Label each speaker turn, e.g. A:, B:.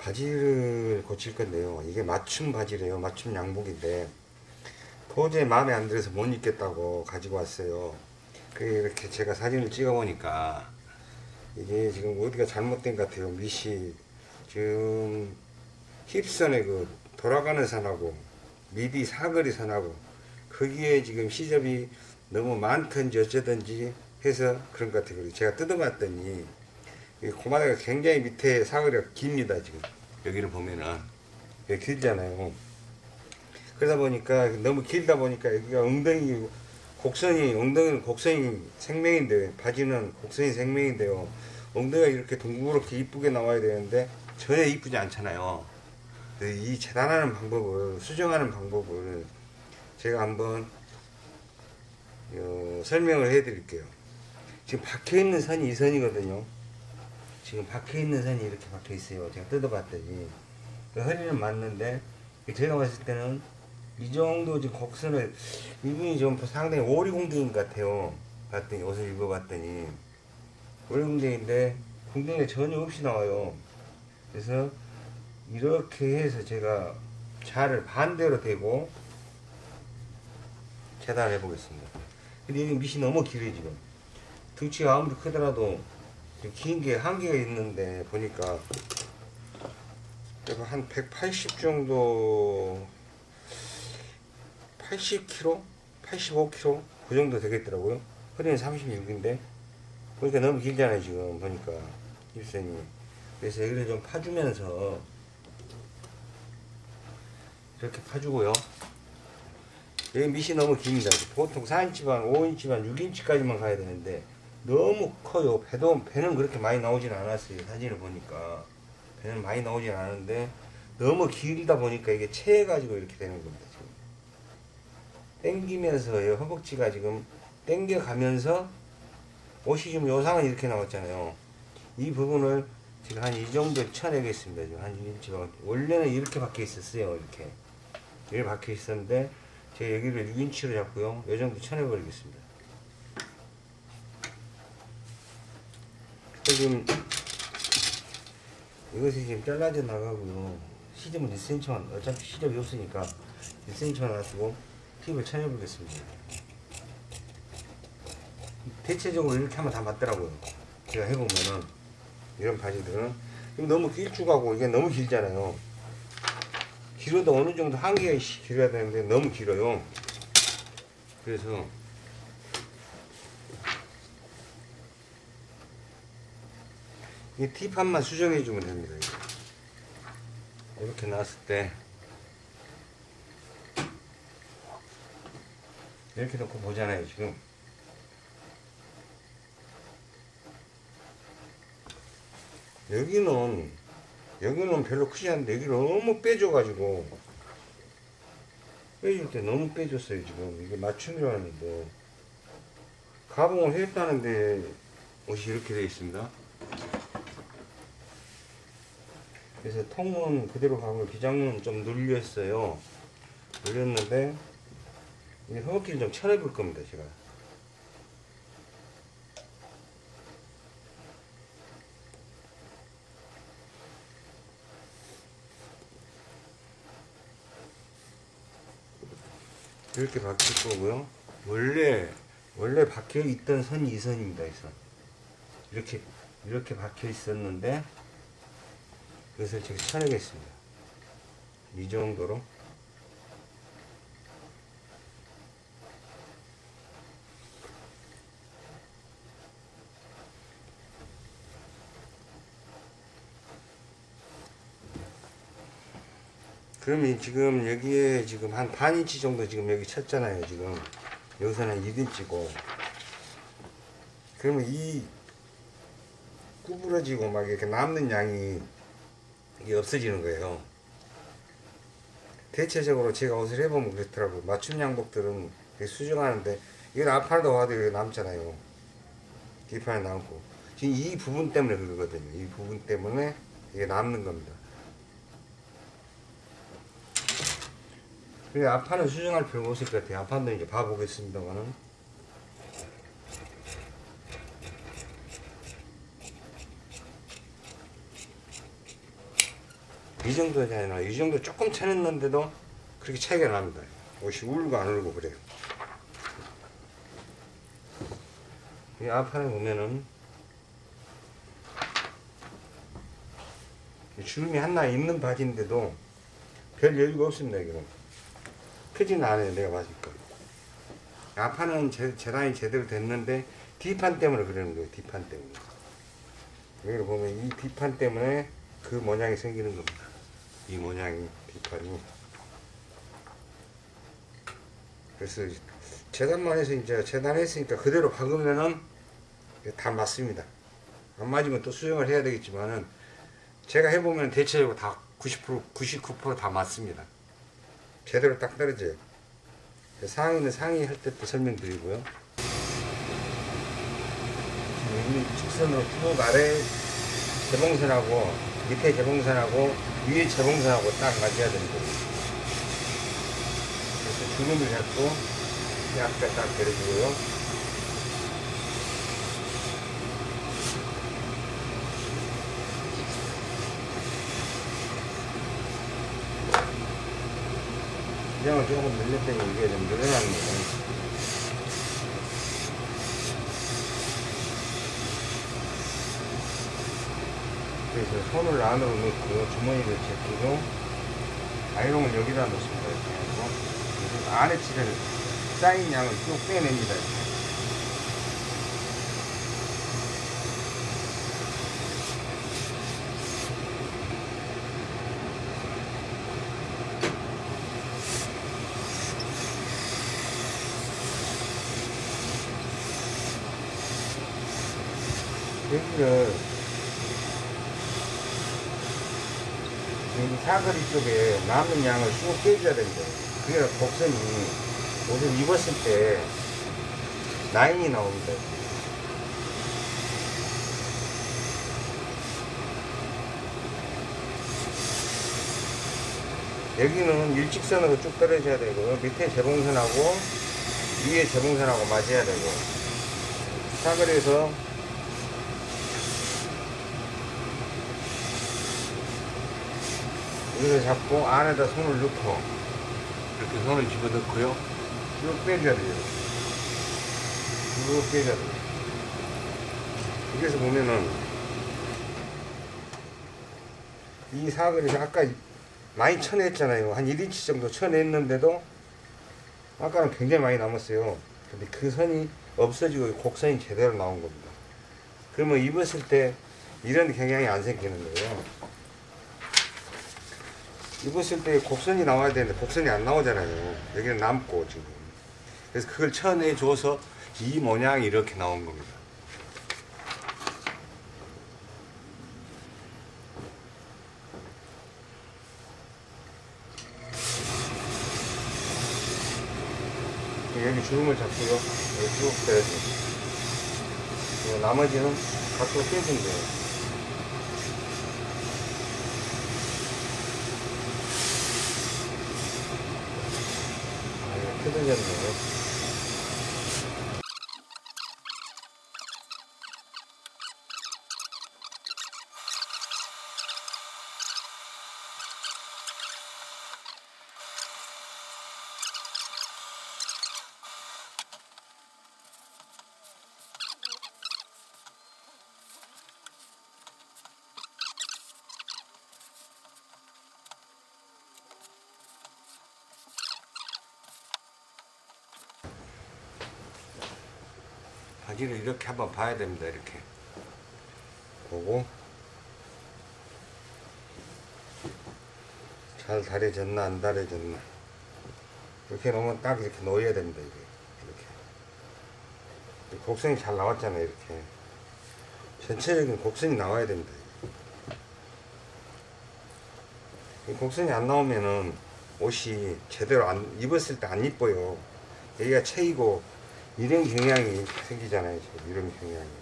A: 바지를 고칠 건데요. 이게 맞춤 바지래요. 맞춤 양복인데 도저히 마음에 안 들어서 못 입겠다고 가지고 왔어요. 그 이렇게 제가 사진을 찍어 보니까 이게 지금 어디가 잘못된 것 같아요. 밑이 지금 힙선에 그 돌아가는 선하고 미디 사거리 선하고 거기에 지금 시접이 너무 많든지 어쩌든지 해서 그런 것 같아요. 제가 뜯어봤더니 이 고마다가 굉장히 밑에 사거리가 깁니다. 지금 여기를 보면은 여기 길잖아요. 그러다 보니까 너무 길다 보니까 여기가 엉덩이 곡선이 엉덩이는 곡선이 생명인데 바지는 곡선이 생명인데요. 엉덩이가 이렇게 둥그렇게 이쁘게 나와야 되는데 전혀 이쁘지 않잖아요. 이 재단하는 방법을 수정하는 방법을 제가 한번 어, 설명을 해 드릴게요. 지금 박혀 있는 선이 이 선이거든요. 지금 박혀 있는 선이 이렇게 박혀 있어요. 제가 뜯어봤더니 그 허리는 맞는데 제가 봤을 때는 이 정도 지금 곡선을 이분이 좀 상당히 오리공댕인 것 같아요. 봤더니 옷을 입어봤더니 오리공댕인데 공댕이가 전혀 없이 나와요. 그래서 이렇게 해서 제가 자를 반대로 대고 재단해 보겠습니다. 근데 여기 밑이 너무 길어요 지금. 등치가 아무리 크더라도 긴 게 한계가 있는데 보니까 그래도 한180 정도 80kg? 85kg? 그 정도 되겠더라고요. 허리는 36인데 보니까 너무 길잖아요 지금 보니까 입선이 그래서 여기를 좀 파주면서 이렇게 파주고요. 여기 밑이 너무 깁니다. 보통 4인치 반, 5인치 반, 6인치까지만 가야 되는데 너무 커요. 배도 배는 그렇게 많이 나오진 않았어요. 사진을 보니까 배는 많이 나오진 않았는데 너무 길다 보니까 이게 채해가지고 이렇게 되는 겁니다. 지금 땡기면서 허벅지가 지금 땡겨가면서 옷이 지금 요상은 이렇게 나왔잖아요. 이 부분을 지금 한 이 정도 쳐내겠습니다. 지금 한 1인치가 원래는 이렇게 박혀 있었어요. 이렇게 이렇게 박혀 있었는데 제가 여기를 6인치로 잡고요. 이 정도 쳐내버리겠습니다. 지금 이것이 지금 잘라져 나가고요. 시접은 1cm만 어차피 시접이 없으니까 1cm만 놔두고 팁을 쳐내 보겠습니다. 대체적으로 이렇게 하면 다 맞더라고요. 제가 해보면은 이런 바지들은 너무 길쭉하고 이게 너무 길잖아요. 길어도 어느 정도 한계가 길어야 되는데 너무 길어요. 그래서 이 팁한만 수정해 주면 됩니다. 이렇게 놨을 때. 이렇게 놓고 보잖아요 지금. 여기는 여기는 별로 크지 않은데 여기 너무 빼줘 가지고. 빼줄 때 너무 빼줬어요 지금. 이게 맞춤이라 하는데. 가봉을 했다는데 옷이 이렇게 되어 있습니다 그래서 통은 그대로 가고 기장은 좀 눌렸어요 눌렸는데 이제 허벅지를 좀 쳐내볼 겁니다 제가 이렇게 박힐 거고요. 원래 원래 박혀 있던 선이 이 선입니다. 이 선. 이렇게 이렇게 박혀 있었는데 그것을 제가 쳐내겠습니다. 이 정도로. 그러면 지금 여기에 지금 한 반 인치 정도 지금 여기 쳤잖아요 지금. 여기서는 1인치고. 그러면 이 구부러지고 막 이렇게 남는 양이 이게 없어지는 거예요. 대체적으로 제가 옷을 해보면 그렇더라고요. 맞춤 양복들은 수정하는데 이건 앞팔도 와도 여기 남잖아요. 뒷판에 남고. 지금 이 부분 때문에 그러거든요. 이 부분 때문에 이게 남는 겁니다. 그래 앞판은 수정할 필요가 없을 것 같아요. 앞판도 이제 봐보겠습니다만은. 이 정도잖아요. 이 정도 조금 쳐냈는데도 그렇게 차이가 납니다. 옷이 울고 안 울고 그래요. 이 앞판에 보면은 이 주름이 하나 있는 바지인데도 별 여유가 없습니다. 이거는 크지는 않아요. 내가 봤으니까. 앞판은 재, 재단이 제대로 됐는데 뒷판 때문에 그러는 거예요. 뒷판 때문에. 여기 보면 이 뒷판 때문에 그 모양이 생기는 겁니다. 이 모양이 뒷판이. 그래서 재단만 해서 이제 재단했으니까 그대로 박으면은 다 맞습니다. 안 맞으면 또 수정을 해야 되겠지만은 제가 해보면 대체적으로 다 90% 99%다 맞습니다. 제대로 딱 떨어져요. 상의는 상의 할 때 또 설명드리고요. 여기 직선으로 쭉 아래 재봉선하고 밑에 재봉선하고 위에 재봉선하고 딱 맞아야 됩니다. 그래서 주름을 잡고 앞에 딱 내려주고요. 그냥은 조금 늘렸더니 이게 좀거 그래서 손을 안으로 넣고 주머니를 제끼고 아이롱을 여기다 넣습니다. 이렇게 하고 안에 치를 쌓인 양을 쭉 빼냅니다. 이렇게. 여기를 여기 사거리 쪽에 남은 양을 쭉 빼줘야 됩니다. 그게 곡선이 옷을 입었을 때 라인이 나옵니다. 여기는 일직선으로 쭉 떨어져야 되고 밑에 재봉선하고 위에 재봉선하고 맞아야 되고 사거리에서 여기를 잡고 안에다 손을 넣고 이렇게 손을 집어넣고요. 쭉 빼줘야 돼요 쭉 빼줘야 돼요. 여기서 보면은 이 사거리에서 아까 많이 쳐냈잖아요. 한 1인치 정도 쳐냈는데도 아까는 굉장히 많이 남았어요. 근데 그 선이 없어지고 곡선이 제대로 나온 겁니다. 그러면 입었을 때 이런 경향이 안 생기는 거예요 입었을 때 곡선이 나와야 되는데 곡선이 안 나오잖아요. 여기는 남고 지금. 그래서 그걸 쳐내줘서 이 모양이 이렇게 나온 겁니다. 여기 주름을 잡고요. 여기 쭉 빼야죠. 나머지는 각도로 빼주면 돼요. 뜯어졌네요. 바지를 이렇게 한번 봐야 됩니다. 이렇게 보고 잘 다려졌나 안 다려졌나 이렇게 놓으면 딱 이렇게 놓여야 됩니다. 이게 이렇게 곡선이 잘 나왔잖아요. 이렇게 전체적인 곡선이 나와야 됩니다. 이 곡선이 안 나오면은 옷이 제대로 안 입었을 때 안 이뻐요. 여기가 채이고 이런 경향이 생기잖아요. 이런 경향이.